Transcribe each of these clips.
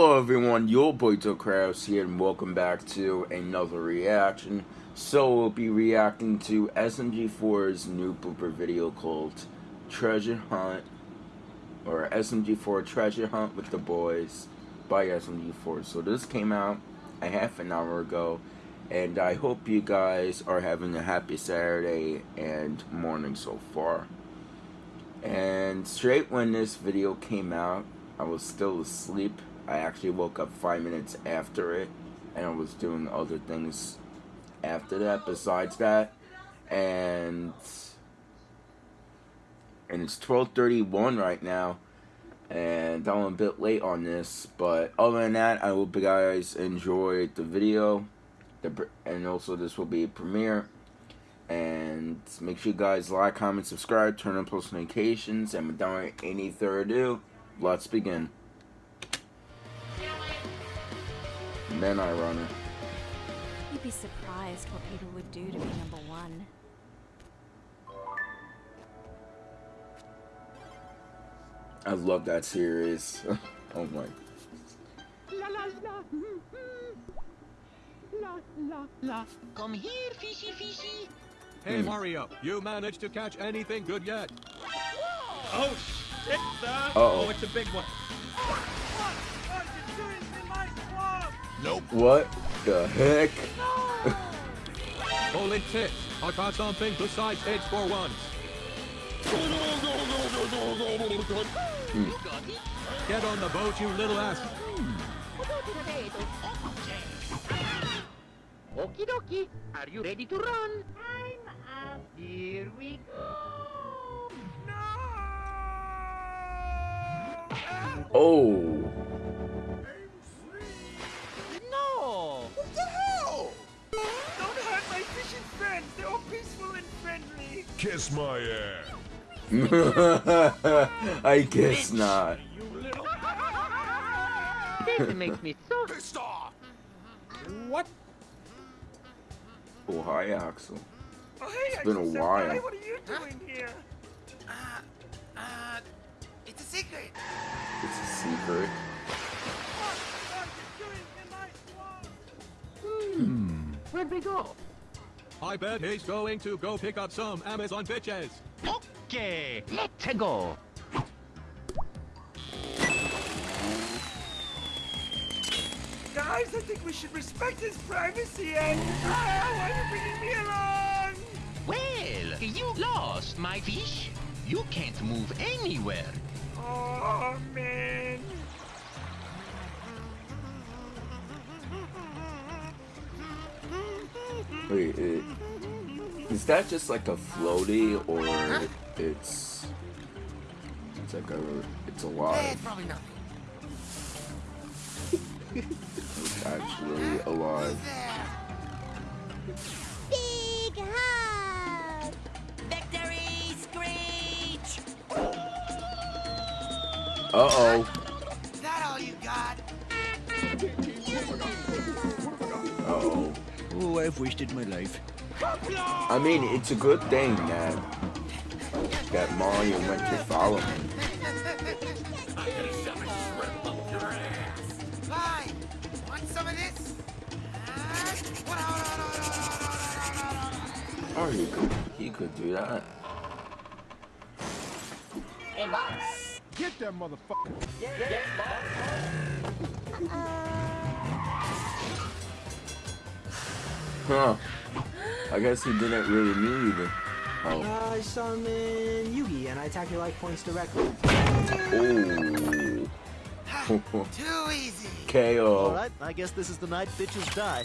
Hello everyone, your boy Kraus here and welcome back to another reaction. So we'll be reacting to SMG4's new blooper video called Treasure Hunt or SMG4 Treasure Hunt with the Boys by SMG4. So this came out a half an hour ago and I hope you guys are having a happy Saturday and morning so far. And straight when this video came out, I was still asleep. I actually woke up five minutes after it, and I was doing other things after that besides that. And and it's 12:31 right now, and I'm a bit late on this. But other than that, I hope you guys enjoyed the video. The, and also this will be a premiere and make sure you guys like, comment, subscribe, turn on post notifications, and without any further ado, let's begin. Then I run it. You'd be surprised what people would do to be number one. I love that series. oh my. La la la. La la la. Come here, fishy fishy. Hey, hmm. Mario, you managed to catch anything good yet? Oh, shit, son! Uh-oh. Oh, it's a big one. Nope. What the heck? Holy tits, I caught something besides H for once. Get on the boat, you little ass. Okie dokie. Are you ready to run? I'm up. Here we go. Oh. Kiss my ass. I guess not. You little... This makes me so Pissed off. What? Oh, hi, Axel. Oh, hey, It's been a while. Senpai, What are you doing here? Uh, uh, it's a secret. It's a secret. What are you doing in my swamp? Where'd we go? I bet he's going to go pick up some Amazon bitches. Okay, let's go. Guys, I think we should respect his privacy and... Ah, why are you bringing me along? Well, you lost, my fish. You can't move anywhere. Oh, man. Is that just like a floaty or it's it's like a it's Eh, alive? probably nothing. It's actually alive. Big hug! Victory screech! Uh oh. Is that all you got? Uh oh. Oh, I've wasted my life. I mean, it's a good thing that that Mario went to follow him. Fine. Want some of this? What- Oh, he could he could do that. Get that motherfucker. yeah yeah Huh. I guess he didn't really need. Oh. I summon Yugi and I attack your life points directly. Oh. Too easy. KO. Alright, I guess this is the night bitches die.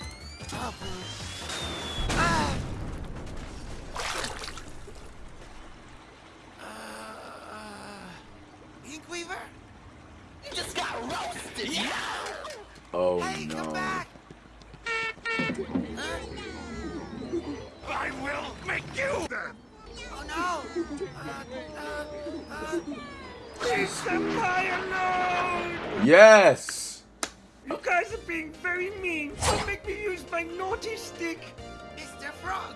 Please, Senpai, alone. Yes. You guys are being very mean. Don't make me use my naughty stick. Mr. Frog.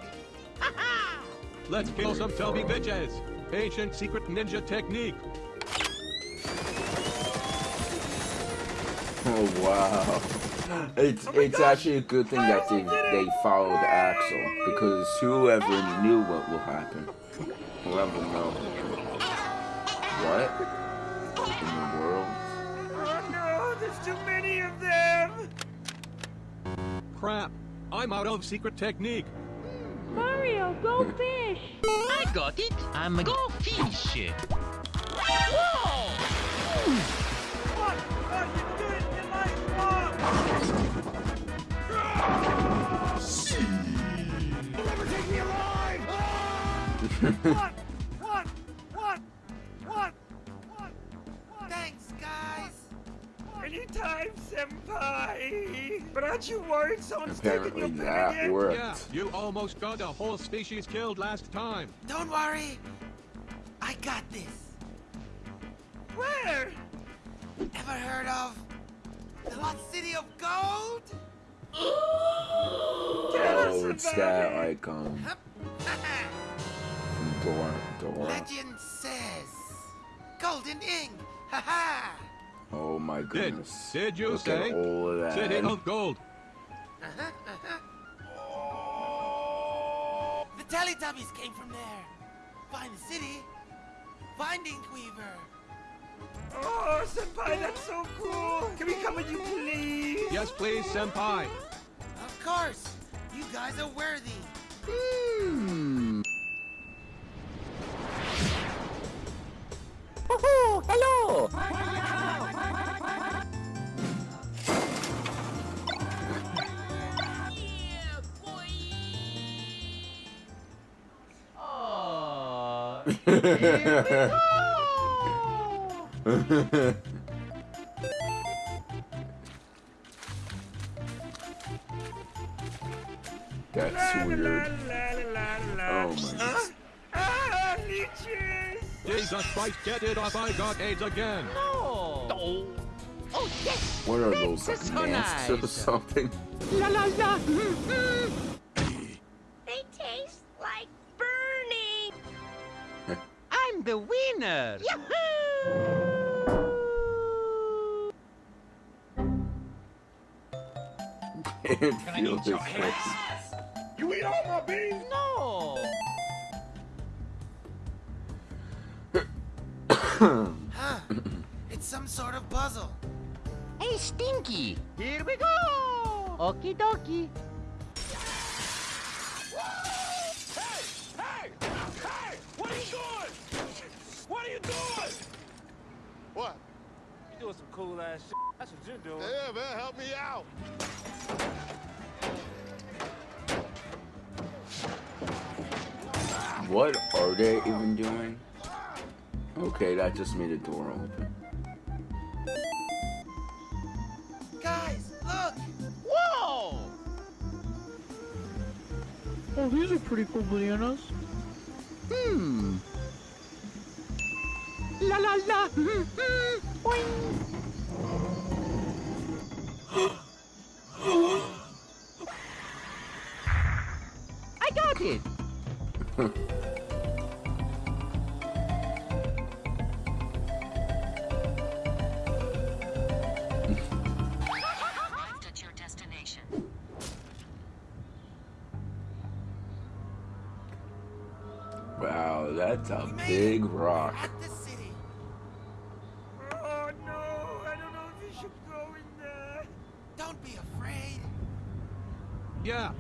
Let's kill some Toby bitches. Ancient secret ninja technique. Oh wow. It's Oh it's gosh. actually a good thing that they they followed Axel because whoever knew what will happen will never know. What in the world? Oh no, there's too many of them! Crap. I'm out of secret technique. Mario, go fish! I got it. I'm a go fish. Whoa! What are you doing in my swamp? You'll never take me alive! what? What? Senpai! But aren't you worried someone's taking Apparently your pen that again? worked. Yeah, you almost got a whole species killed last time. Don't worry. I got this. Where? Ever heard of the Lost City of Gold? Oh, it's that it. icon from Dora. Dora. Legend says golden ink. Ha ha. Oh my Did goodness. did you Look say at all of that. City of Gold? Uh-huh, uh-huh. The Teletubbies came from there. Find the city. Find Inkweaver. Oh, senpai, that's so cool! Can we come with you, please? Yes, please, senpai. Of course. You guys are worthy. Hmm. That's La, la, weird. la, la, la, la. Oh my Huh? Ah, leeches! Jesus Christ, get it off! I got AIDS again. Oh! Oh, yes! What are those This is like so masks or something? La la la! Mm, mm. They taste the winner! Yahoo! It feels his face. You eat all my beans? No! Huh. it's some sort of puzzle. Hey, Stinky! Here we go! Okie dokie. Hey! Hey! What are you doing? What are you doing? What? You doing some cool ass shit. That's what you're doing. Yeah, man, help me out. What are they even doing? Okay, that just made a door open. Guys, look! Whoa! Oh, these are pretty cool bananas. Hmm. La la la! Mm. Boing. I got it! At your destination. Wow, that's a big rock.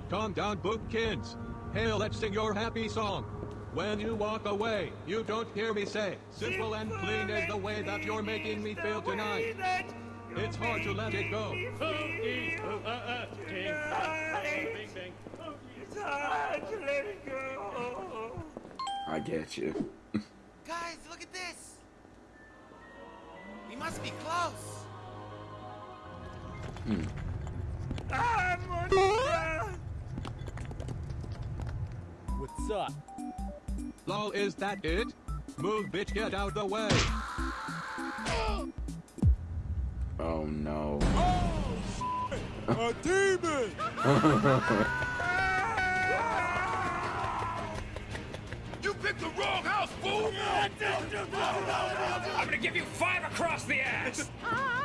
Calm down, Boopkins. Hey, let's sing your happy song. When you walk away, you don't hear me say, simple and clean is the way that you're making me feel tonight. It's hard to let it go. It's hard to let it go. I get you. Guys, look at this. We must be close. Ah, monster! What's up? Lol, is that it? Move, bitch, get out the way. Oh no. Oh, A demon! You picked the wrong house, fool! I'm gonna give you five across the ass!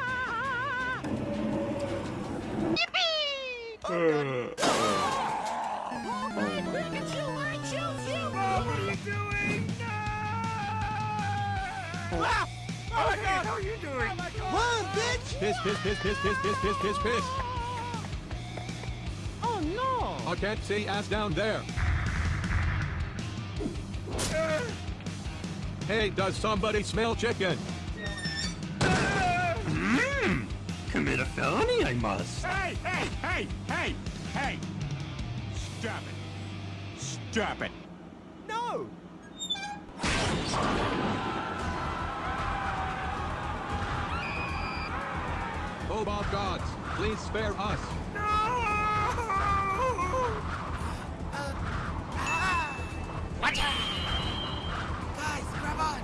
piss, piss, piss, piss, piss, piss, piss, piss. Oh no! I can't see ass down there. Hey, does somebody smell chicken? Mmm! Commit a felony, I must. Hey, hey, hey, hey, hey! Stop it. Stop it. No! Cobalt gods, please spare us. Watch out! Guys, grab on!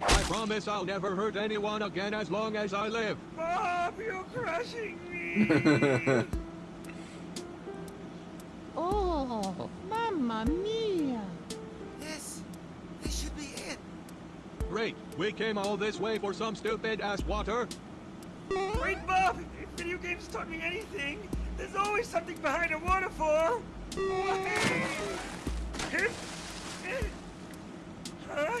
I promise I'll never hurt anyone again as long as I live. Bob, you're crushing me! Great, we came all this way for some stupid ass water. Wait, Bob! If video games taught me anything, there's always something behind a waterfall! Huh?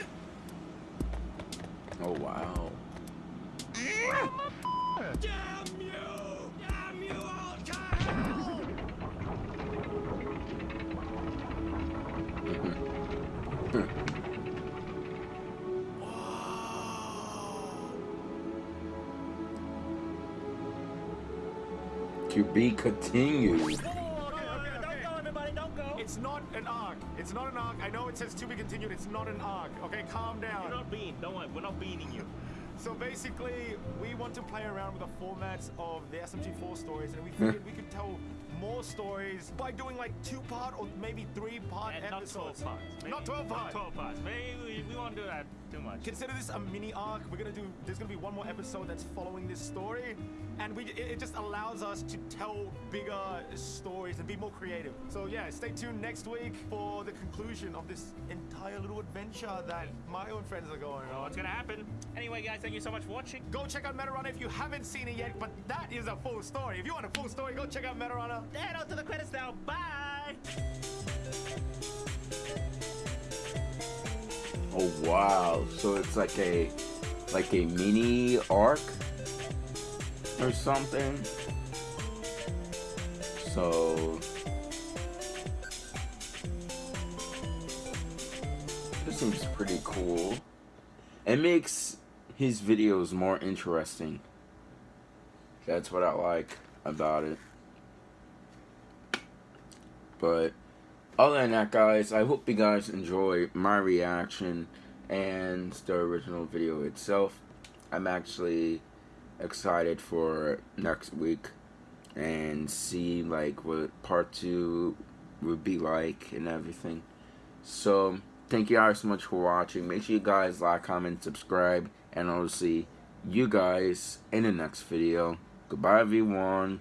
Oh wow. Damn you! Damn you all to hell! Hmm. Hmm. To be continued. It's not an arc. It's not an arc. I know it says to be continued. It's not an arc. Okay, calm down. You're not being. Don't worry. We're not beating you. So basically, we want to play around with the formats of the SMG4 stories, and we figured we could tell more stories by doing like two-part or maybe three-part And not episodes. 12 parts. Maybe Not 12 Not parts. 12 parts. Maybe we, we won't do that too much. Consider this a mini arc. We're gonna do. There's gonna be one more episode that's following this story, and we it, it just allows us to tell bigger stories and be more creative. So yeah, stay tuned next week for the conclusion of this entire little adventure that my own friends are going Oh, on. what's gonna happen? Anyway, guys, thank you so much for watching. Go check out Metarunner if you haven't seen it yet, but that is a full story. If you want a full story, go check out Metarunner. Head on to the credits now. Bye. Oh wow. So it's like a like a mini arc or something. So this seems pretty cool. It makes his videos more interesting. That's what I like about it. But other than that, guys, I hope you guys enjoy my reaction and the original video itself. I'm actually excited for next week and see like what part two would be like and everything. So thank you guys so much for watching. Make sure you guys like, comment, subscribe, and I'll see you guys in the next video. Goodbye, everyone.